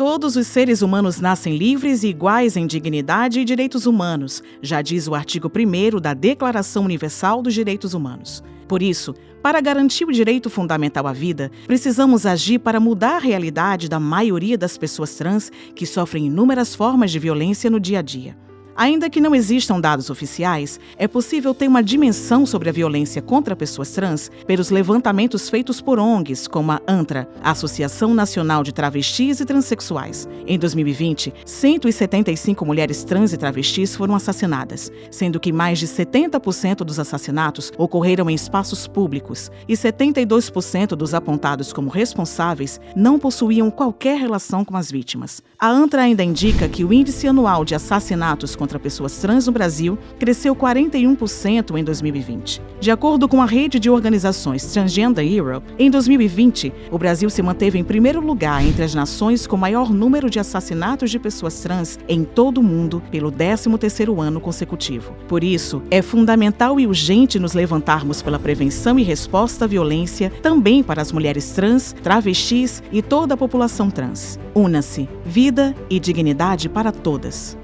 Todos os seres humanos nascem livres e iguais em dignidade e direitos humanos, já diz o artigo 1 da Declaração Universal dos Direitos Humanos. Por isso, para garantir o direito fundamental à vida, precisamos agir para mudar a realidade da maioria das pessoas trans que sofrem inúmeras formas de violência no dia a dia. Ainda que não existam dados oficiais, é possível ter uma dimensão sobre a violência contra pessoas trans pelos levantamentos feitos por ONGs, como a ANTRA, Associação Nacional de Travestis e Transsexuais. Em 2020, 175 mulheres trans e travestis foram assassinadas, sendo que mais de 70% dos assassinatos ocorreram em espaços públicos e 72% dos apontados como responsáveis não possuíam qualquer relação com as vítimas. A ANTRA ainda indica que o índice anual de assassinatos contra pessoas trans no Brasil cresceu 41% em 2020. De acordo com a rede de organizações Transgender Europe, em 2020, o Brasil se manteve em primeiro lugar entre as nações com maior número de assassinatos de pessoas trans em todo o mundo pelo 13º ano consecutivo. Por isso, é fundamental e urgente nos levantarmos pela prevenção e resposta à violência também para as mulheres trans, travestis e toda a população trans. Una-se, vida e dignidade para todas.